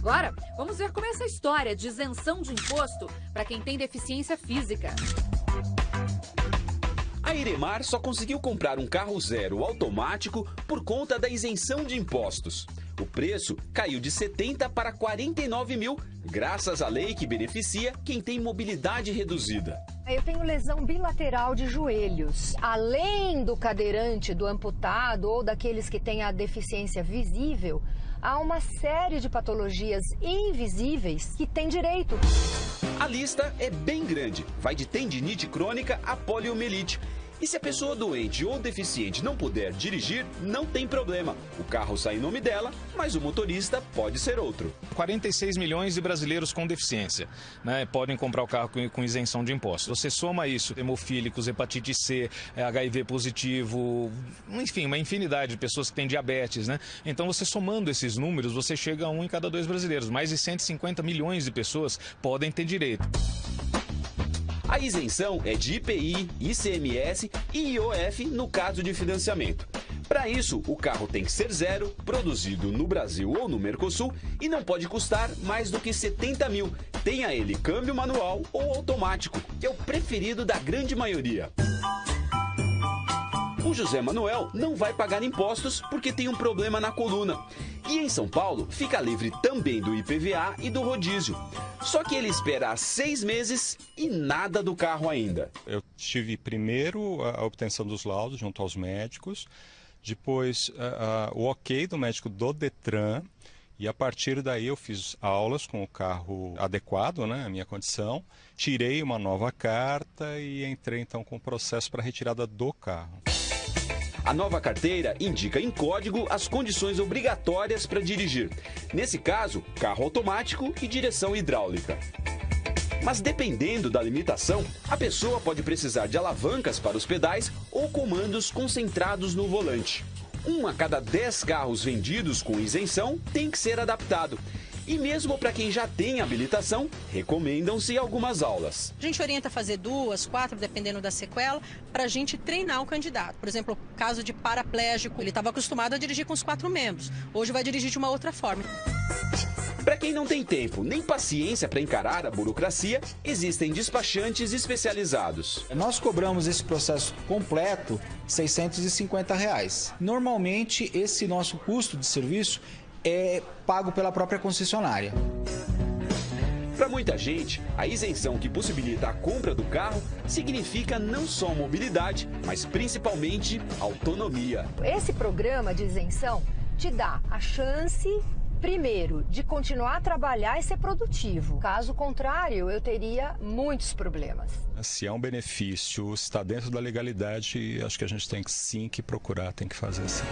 Agora, vamos ver como é essa história de isenção de imposto para quem tem deficiência física. A Iremar só conseguiu comprar um carro zero automático por conta da isenção de impostos. O preço caiu de 70 para 49 mil, graças à lei que beneficia quem tem mobilidade reduzida. Eu tenho lesão bilateral de joelhos. Além do cadeirante, do amputado ou daqueles que têm a deficiência visível, há uma série de patologias invisíveis que têm direito. A lista é bem grande, vai de tendinite crônica a poliomielite. E se a pessoa doente ou deficiente não puder dirigir, não tem problema. O carro sai em nome dela, mas o motorista pode ser outro. 46 milhões de brasileiros com deficiência né, podem comprar o carro com, isenção de impostos. Você soma isso, hemofílicos, hepatite C, HIV positivo, enfim, uma infinidade de pessoas que têm diabetes, né? Então você somando esses números, você chega a um em cada dois brasileiros. Mais de 150 milhões de pessoas podem ter direito. A isenção é de IPI, ICMS e IOF no caso de financiamento. Para isso, o carro tem que ser zero, produzido no Brasil ou no Mercosul e não pode custar mais do que 70 mil. Tenha ele câmbio manual ou automático, que é o preferido da grande maioria. O José Manuel não vai pagar impostos porque tem um problema na coluna. E em São Paulo, fica livre também do IPVA e do rodízio. Só que ele espera seis meses e nada do carro ainda. Eu tive primeiro a obtenção dos laudos junto aos médicos, depois o ok do médico do Detran, e a partir daí eu fiz aulas com o carro adequado, né, à minha condição, tirei uma nova carta e entrei então com o processo para retirada do carro. A nova carteira indica em código as condições obrigatórias para dirigir. Nesse caso, carro automático e direção hidráulica. Mas dependendo da limitação, a pessoa pode precisar de alavancas para os pedais ou comandos concentrados no volante. Um a cada 10 carros vendidos com isenção tem que ser adaptado. E mesmo para quem já tem habilitação, recomendam-se algumas aulas. A gente orienta a fazer duas, quatro, dependendo da sequela, para a gente treinar o candidato. Por exemplo, caso de paraplégico, ele estava acostumado a dirigir com os quatro membros. Hoje vai dirigir de uma outra forma. Para quem não tem tempo nem paciência para encarar a burocracia, existem despachantes especializados. Nós cobramos esse processo completo 650 reais. Normalmente, esse nosso custo de serviço é pago pela própria concessionária. Para muita gente, a isenção que possibilita a compra do carro significa não só mobilidade, mas principalmente autonomia. Esse programa de isenção te dá a chance primeiro, de continuar a trabalhar e ser produtivo. Caso contrário, eu teria muitos problemas. Se é um benefício, está dentro da legalidade, acho que a gente tem que sim que procurar, tem que fazer assim.